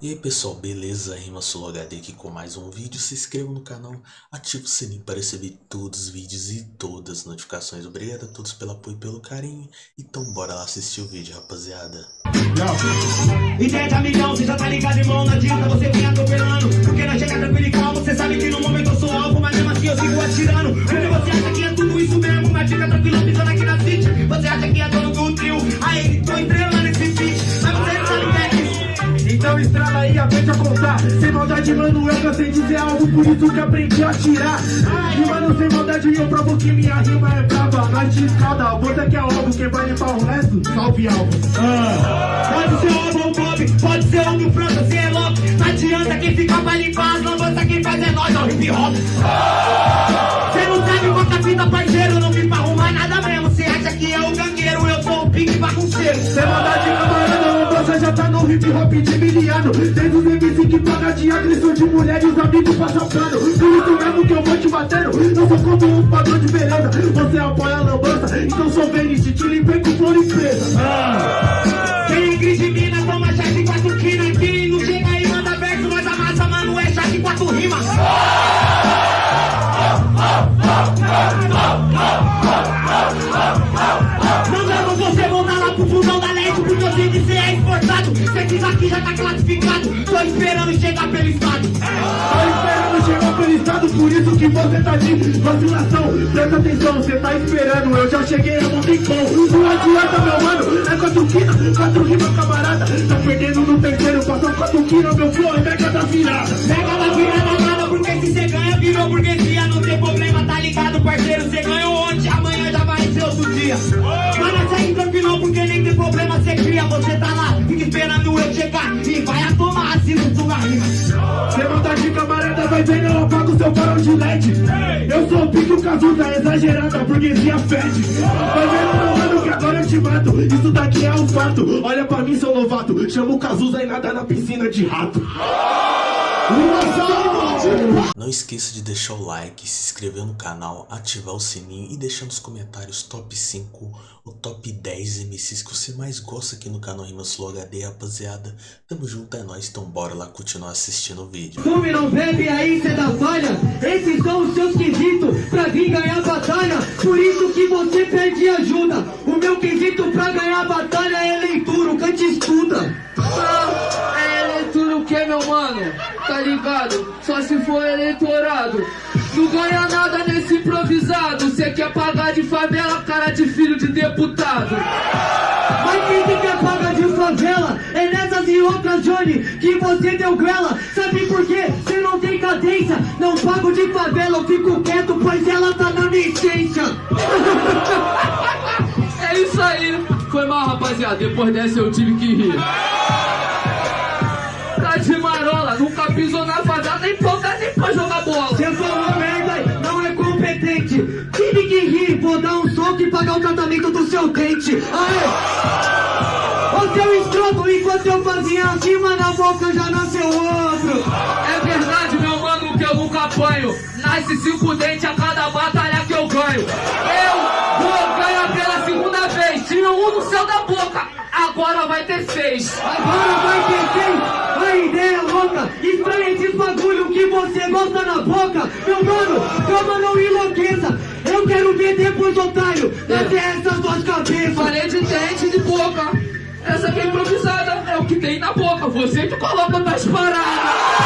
E aí pessoal, beleza? Rima HD aqui com mais um vídeo. Se inscreva no canal, ative o sininho para receber todos os vídeos e todas as notificações. Obrigado a todos pelo apoio e pelo carinho. Então bora lá assistir o vídeo, rapaziada. Ideia de amigão, você já tá ligado, você atropelando Porque você sabe que no momento eu sou Mas assim eu sigo atirando de dizer algo Por isso que aprendi a tirar. E mano, sem maldade, eu provo que minha rima é brava. Te escada, você que é algo Quem vai limpar o resto, salve algo ah. Pode ser o ou Bob, pode ser o do França, cê é louco Não adianta quem fica pra limpar as lambanças Quem faz é nós, é o hip hop. Cê não sabe quanta fita, parceiro Não vim pra arrumar nada mesmo. Cê acha que é o gangueiro, eu sou o pique bagunceiro maldade, camarada, no hip hop de miliano. Desde os MC que paga de agressão de mulher e os amigos passam pano. Por isso mesmo que eu vou te batendo. Eu sou como um padrão de beleza. Você apoia a lambança, então sou Venice Te limpei com flor e presa. Ah. Quem é gris de mina, toma chá de quatro quina Quem não chega aí, manda verso, nós amassa, mano, é chá de quatro rimas aqui já tá classificado. Tô esperando chegar pelo estado. Tô esperando chegar pelo estado Por isso que você tá de vacilação Presta atenção, você tá esperando Eu já cheguei a Monticom Não adianta meu mano, é quatro quina Quatro rimas camarada Tá perdendo no terceiro quatro quina, meu flow é mega da virada Mega da virada nada Porque se cê ganha virou burguesia. Não tem problema, tá ligado parceiro Cê ganhou ontem, amanhã já vai outro dia. Mas segue tranquilo porque nem tem problema Cê cria, você tá lá, fica esperando eu chegar E vai a tomar assino sua rima Cê vontade de camarada, vai vendo eu apago seu farol de LED. Eu sou o pico Cazuza, exagerada, a burguesia fede. Vai vendo mano que agora eu te mato. Isso daqui é um fato, olha pra mim seu novato. Chama o Cazuza e nada na piscina de rato Não esqueça de deixar o like, se inscrever no canal, ativar o sininho e deixar nos comentários top 5 ou top 10 MCs que você mais gosta aqui no canal Rimas Flow HD, rapaziada. Tamo junto, é nóis, então bora lá continuar assistindo o vídeo. Fume, não bebe, aí cê dá falha. Esses são os seus quesitos pra vir ganhar batalha. Por isso que você pede ajuda. O meu quesito pra ganhar batalha é leitura, o cante estuda. Ah, meu mano? Tá ligado? Só se for eleitorado. Não ganha nada nesse improvisado. Cê quer pagar de favela, cara de filho de deputado. Mas quem que paga de favela é nessas e outras, Johnny, que você deu grela. Sabe por quê? Você não tem cadência. Não pago de favela, eu fico quieto, pois ela tá na minha essência. É isso aí. Foi mal, rapaziada. Depois dessa eu tive que rir. Pisou na favela, nem ponta nem pra jogar bola. Você falou merda, não é competente. Tive que rir, vou dar um soco e pagar o tratamento do seu dente. Aê! Ô seu escroto, enquanto eu fazia acima na boca já nasceu outro. É verdade, meu mano, que eu nunca apanho. Nasce cinco dentes a cada batalha que eu ganho. Eu vou ganhar pela segunda vez. Tira um no céu da boca. Agora vai ter seis. Agora vai ter quem? A ideia é louca. Estranha esses bagulho que você gosta na boca. Meu mano, calma, não enlouqueça. Eu quero ver depois, otário, até essas duas cabeças. Falei de dente de boca. Essa aqui é improvisada, é o que tem na boca. Você que coloca nas paradas.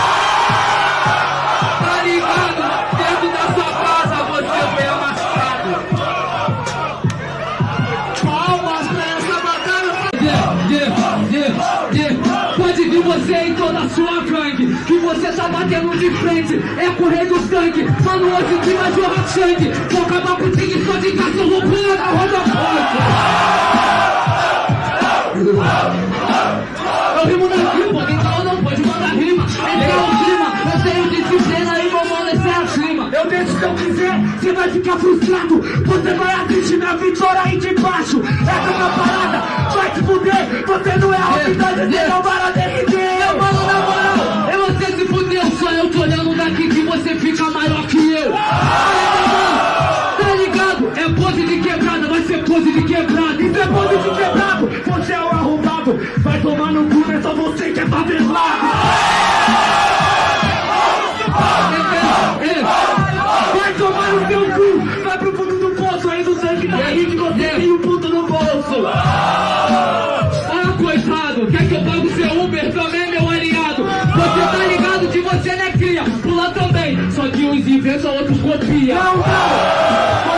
Que você tá batendo de frente É correr do sangue Mano, hoje que vai jorrar sangue Vou acabar com o tigre só de cachorro pula na roda Eu rimo na rima, quem fala não pode mandar rima. Esse é o clima, eu tenho disciplina e meu mano, esse é a clima Eu deixo se eu quiser, você vai ficar frustrado. Você vai assistir minha vitória aí de baixo. Essa é uma parada, vai se fuder. Você não é autoridade, você não vai Meu derreter mano, na moral, é fudeu Só eu tô olhando daqui que você fica maior que eu meu tá ligado? É pose de quebrada, vai ser pose de quebrada Isso é pose de quebrado, você é o arrombado Vai tomar no cu, é só você que é favelado. Que uns inventam, outros copiam. Não, não!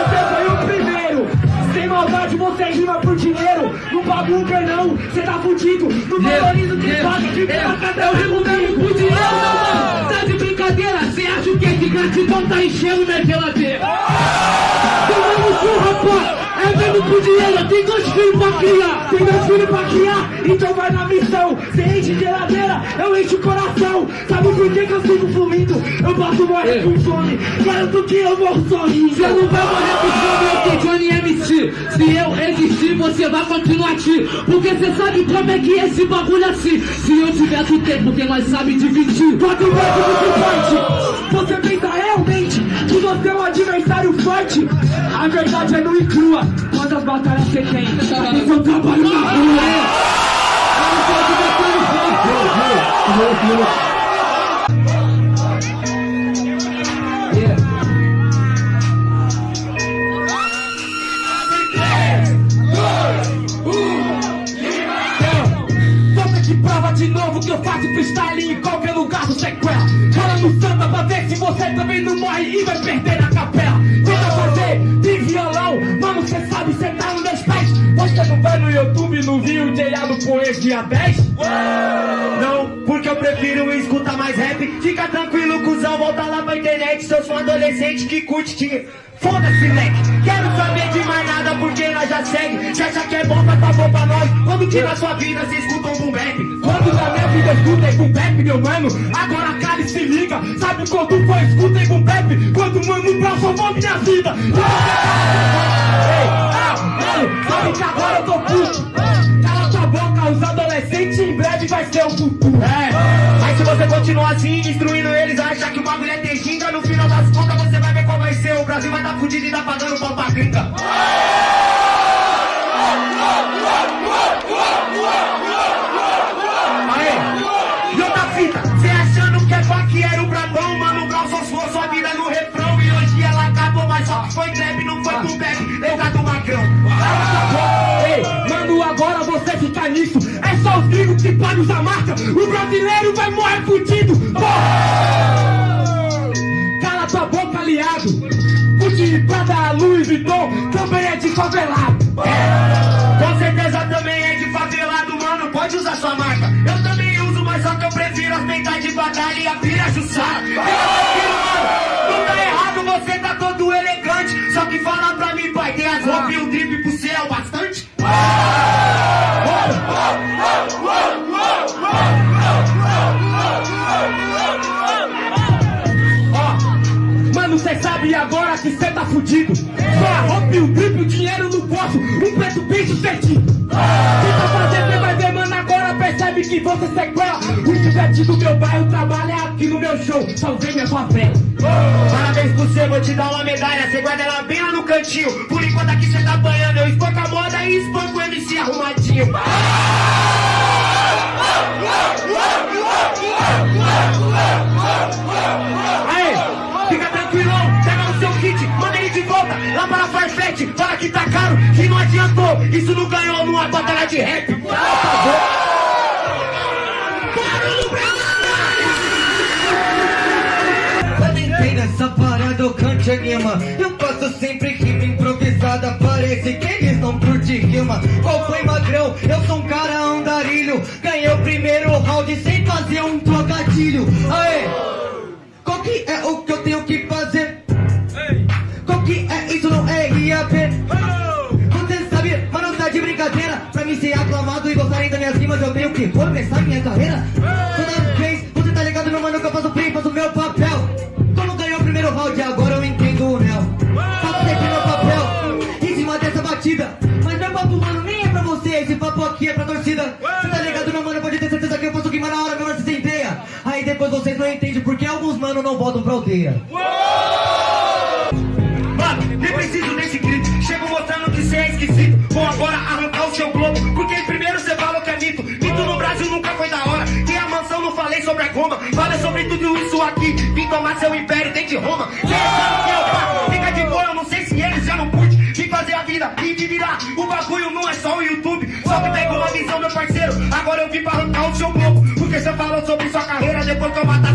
Você foi o primeiro! Sem maldade você rima por dinheiro! Não paga Uber não, você tá fudido! Não valoriza quem paga de placa Eu rimo mesmo por dinheiro, meu mano. Tá de brincadeira? Cê acha o que? Que gratidão tá enchendo minha geladeira? Cu, rapaz! É mesmo por dinheiro, tem dois filhos pra criar. Tem meus filhos pra criar, então vai na missão! Você enche geladeira, eu encho o coração! Sabe por que, que eu sigo fluindo? Eu posso morrer com fome, garanto que eu morro sorrindo! Você não vai morrer por fome, eu sou Johnny MC. Se eu existir, você vai continuar aqui. Porque você sabe como é que esse bagulho é assim. Se eu tiver do tempo, porque nós sabe dividir. Quanto mais você forte, você pensa realmente que você é um adversário forte? A verdade é nua e crua. Quantas batalhas você tem? Esse é o trabalho na rua. Não. Não viu o J.A. do Poesia dia 10? Não, porque eu prefiro escutar mais rap. Fica tranquilo, cuzão, volta lá pra internet. Se eu sou um adolescente que curte te. Foda-se, leque. Quero saber de mais nada porque nós já segue. Se acha que é bom, vai tá bom pra nós. Quando que na sua vida você escuta um boom bap? Quando na minha vida escuta boom bap, meu mano? Agora cara e se liga. Sabe quando foi escuta boom bap? Quando mano Brown salvou minha vida. Ei, ah, mano, sabe que agora eu tô puto. Breve vai ser o futuro. É, mas se você continuar assim, destruindo eles, achar que o bagulho é ter ginga, no final das contas você vai ver qual vai ser. O Brasil vai tá fudido e tá pagando pau pra gringa. Aê, e outra fita, cê achando que é funk era o Brabão, mano, o Brau só suou sua vida no refrão e hoje ela acabou, mas só foi trap, não foi com bag, lembra do Macrão. Cala sua boca, Ei, mano, agora você fica nisso, é os gringos que pagam usar marca, o brasileiro vai morrer fudido! Cala tua boca, aliado. Gucci, Prada, Louis Vuitton também é de favelado. Com certeza também é de favelado, mano. Pode usar sua marca. Eu também uso, mas só que eu prefiro as peitas de batalha e a pira mano. Não tá errado, você tá todo elegante. Só que fala pra mim, pai, tem as roupas e o drip agora que cê tá fudido. Só a roupa e o drip, o dinheiro no bolso, um preto bem sucedido. Tenta fazer, cê vai ver, mano, agora percebe que você sequela. O pivete do meu bairro trabalha aqui no meu show, salvei minha favela. Parabéns por você, vou te dar uma medalha. Cê guarda ela bem lá no cantinho. Por enquanto aqui cê tá apanhando, eu espanco a moda e espanco o MC arrumadinho. Isso não ganhou numa batalha de rap. Entrei nessa parada eu cante anima Eu faço sempre rima improvisada Parece que eles não curtem rima Qual foi magrão? Eu sou um cara andarilho Ganhei o primeiro round sem fazer um trocadilho Aê! Qual que é o que eu tenho que fazer? Minhas rimas Eu tenho que começar minha carreira. Toda vez, você tá ligado, meu mano, que eu faço bem, faço meu papel. Como ganhou o primeiro round, agora eu entendo o Nel Faço sempre meu papel, em cima dessa batida. Mas meu papo, mano, nem é pra você Esse papo aqui é pra torcida. Você tá ligado, meu mano, pode ter certeza que eu faço rima na hora, meu mano, se Aí depois vocês não entendem porque alguns mano não voltam pra aldeia Nunca foi da hora. Tem a informação, não falei sobre a goma. Fala sobre tudo isso aqui. Vim tomar seu império desde Roma. Cê sabe que eu faço. Fica de boa, eu não sei se eles já não curte. Vim fazer a vida e de virar. O bagulho não é só o YouTube. Só que pega uma visão, meu parceiro. Agora eu vim pra arrancar o seu globo. Porque você falou sobre sua carreira. Depois que eu matar,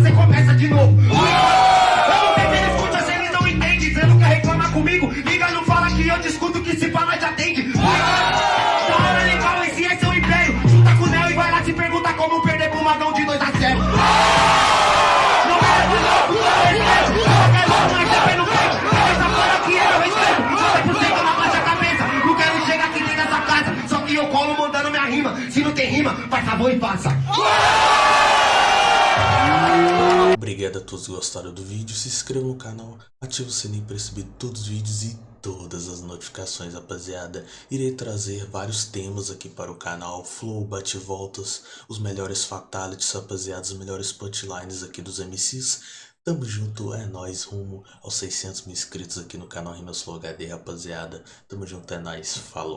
favor e faça. Obrigado a todos que gostaram do vídeo, se inscreva no canal, ative o sininho para receber todos os vídeos e todas as notificações, rapaziada. Irei trazer vários temas aqui para o canal, flow, bate-voltas, os melhores fatalities, rapaziada, os melhores punchlines aqui dos MCs. Tamo junto, é nóis, rumo aos 600 mil inscritos aqui no canal Rimas Flow HD, rapaziada. Tamo junto, é nóis, falou.